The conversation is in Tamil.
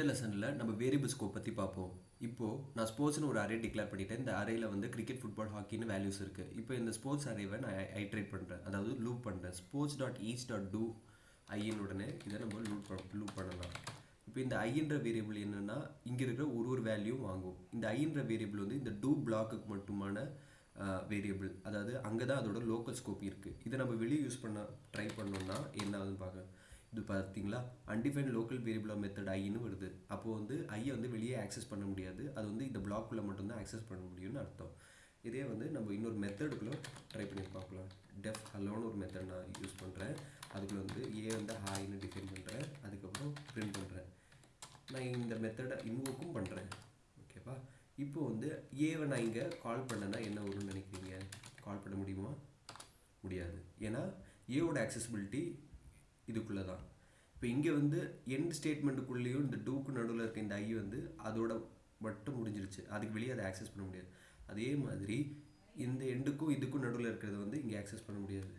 இந்த லெசனில் நம்ம வேரியபிள் ஸ்கோப் பற்றி பார்ப்போம். இப்போது நான் ஸ்போர்ட்ஸ்னு ஒரு அரே டிக்ளேர் பண்ணிட்டேன். இந்த அரையில் வந்து கிரிக்கெட் ஃபுட்பால் ஹாக்கின்னு வேல்யூஸ் இருக்குது இப்போ இந்த ஸ்போர்ட்ஸ் அரேவை நான் ஐட்ரேட் பண்ணுறேன் அதாவது லூப் பண்ணுறேன் sports dot each dot to ஐயின் உடனே இதை நம்ம லூப் லூப் பண்ணலாம். இப்போ இந்த ஐன்ற வேரியபிள் என்னென்னா இங்கே இருக்கிற ஒரு ஒரு வேல்யூவும் வாங்கும். இந்த ஐன்ற வேரியபிள் வந்து இந்த டூ பிளாக்குக்கு மட்டுமான வேரியபிள் அதாவது அங்கே தான் அதோட லோக்கல் ஸ்கோப் இருக்குது இதை நம்ம வெளியே யூஸ் பண்ண ட்ரை பண்ணோம்னா என்ன ஆகுதுன்னு பார்க்க இது பார்த்தீங்களா? அன்டிஃபைன் லோக்கல் வேரியபிள் மெத்தட் ஐன்னு வருது. அப்போது வந்து ஐயை வந்து வெளியே ஆக்சஸ் பண்ண முடியாது. அது வந்து இந்த பிளாக்குள்ளே மட்டும்தான் ஆக்சஸ் பண்ண முடியும்னு அர்த்தம். இதே வந்து நம்ம இன்னொரு மெத்தடுக்குள்ளே ட்ரை பண்ணி பார்க்கலாம். டெஃப் ஹலோன்னு ஒரு மெத்தட் நான் யூஸ் பண்ணுறேன் அதுக்குள்ளே வந்து ஏ வந்து ஹாய்னு டிஃபைன் பண்ணுறேன் அதுக்கப்புறம் பிரிண்ட் பண்ணுறேன் நான் இந்த மெத்தடை இன்வோக்கும் பண்ணுறேன் ஓகேவா இப்போ வந்து ஏவை நான் இங்கே கால் பண்ணேன்னா என்ன வரும்னு நினைக்கிறீங்க? கால் பண்ண முடியுமா? முடியாது. ஏன்னா ஏவோட ஆக்சசிபிலிட்டி இதுக்குள்ளே தான் இப்போ இங்கே வந்து எண்ட் ஸ்டேட்மெண்ட்டுக்குள்ளேயும் இந்த டூக்கு நடுவில் இருக்க இந்த ஐ வந்து அதோட மட்டும் முடிஞ்சிருச்சு. அதுக்கு வெளியே அதை ஆக்சஸ் பண்ண முடியாது. அதே மாதிரி இந்த எண்டுக்கும் இதுக்கும் நடுவில் இருக்கிறது வந்து இங்கே ஆக்சஸ் பண்ண முடியாது.